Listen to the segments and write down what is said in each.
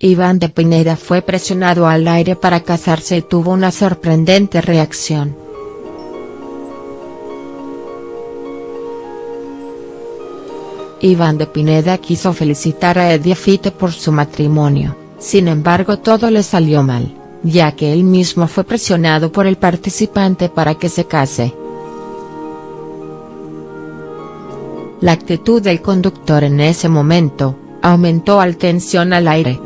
Iván de Pineda fue presionado al aire para casarse y tuvo una sorprendente reacción. Iván de Pineda quiso felicitar a Eddie Fite por su matrimonio, sin embargo todo le salió mal, ya que él mismo fue presionado por el participante para que se case. La actitud del conductor en ese momento, aumentó al tensión al aire.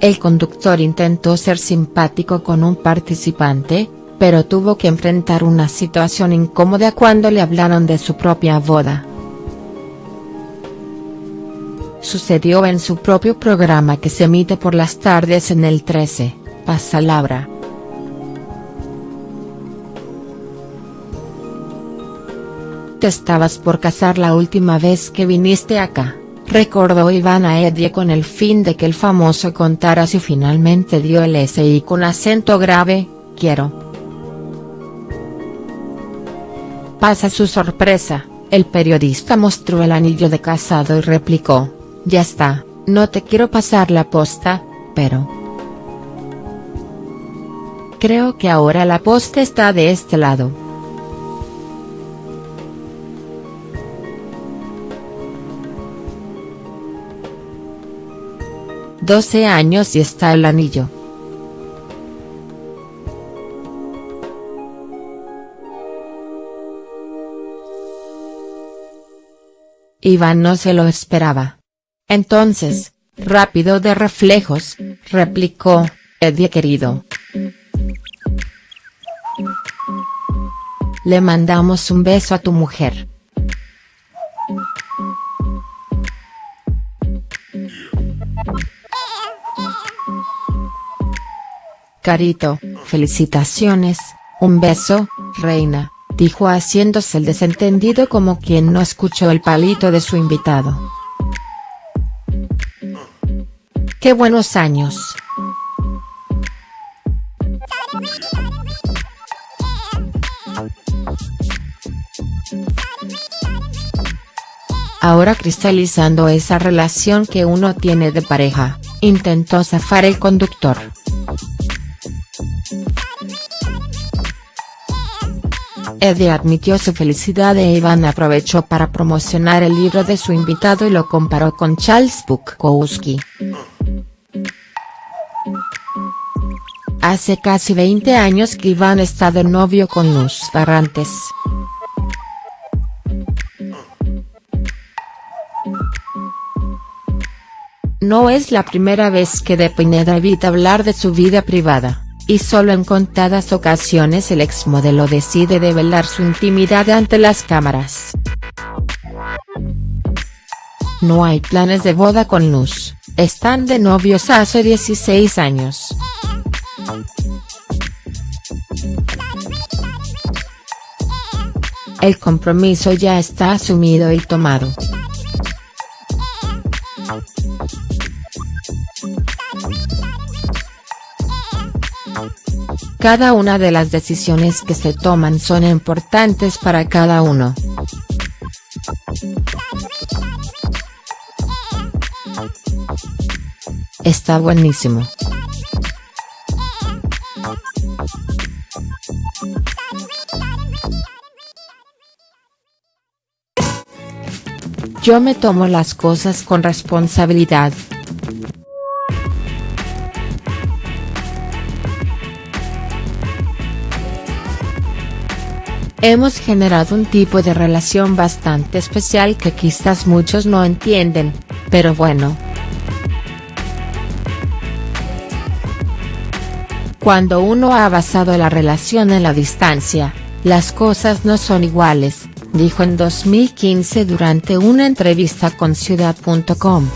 El conductor intentó ser simpático con un participante, pero tuvo que enfrentar una situación incómoda cuando le hablaron de su propia boda. Sucedió en su propio programa que se emite por las tardes en el 13, Pasalabra. Te estabas por casar la última vez que viniste acá, recordó Iván a Edie con el fin de que el famoso contara si finalmente dio el SI con acento grave, quiero. Pasa su sorpresa, el periodista mostró el anillo de casado y replicó, ya está, no te quiero pasar la posta, pero. Creo que ahora la posta está de este lado. 12 años y está el anillo. Iván no se lo esperaba. Entonces, rápido de reflejos, replicó, Eddie querido. Le mandamos un beso a tu mujer. Carito, felicitaciones, un beso, reina, dijo haciéndose el desentendido como quien no escuchó el palito de su invitado. ¡Qué buenos años! Ahora cristalizando esa relación que uno tiene de pareja, intentó zafar el conductor. Eddie admitió su felicidad e Iván aprovechó para promocionar el libro de su invitado y lo comparó con Charles Bukowski. Hace casi 20 años que Iván está de novio con Luz Barrantes. No es la primera vez que De Pineda evita hablar de su vida privada y solo en contadas ocasiones el exmodelo decide develar su intimidad ante las cámaras. No hay planes de boda con Luz, están de novios hace 16 años. El compromiso ya está asumido y tomado. Cada una de las decisiones que se toman son importantes para cada uno. Está buenísimo. Yo me tomo las cosas con responsabilidad. Hemos generado un tipo de relación bastante especial que quizás muchos no entienden, pero bueno. Cuando uno ha basado la relación en la distancia, las cosas no son iguales, dijo en 2015 durante una entrevista con Ciudad.com.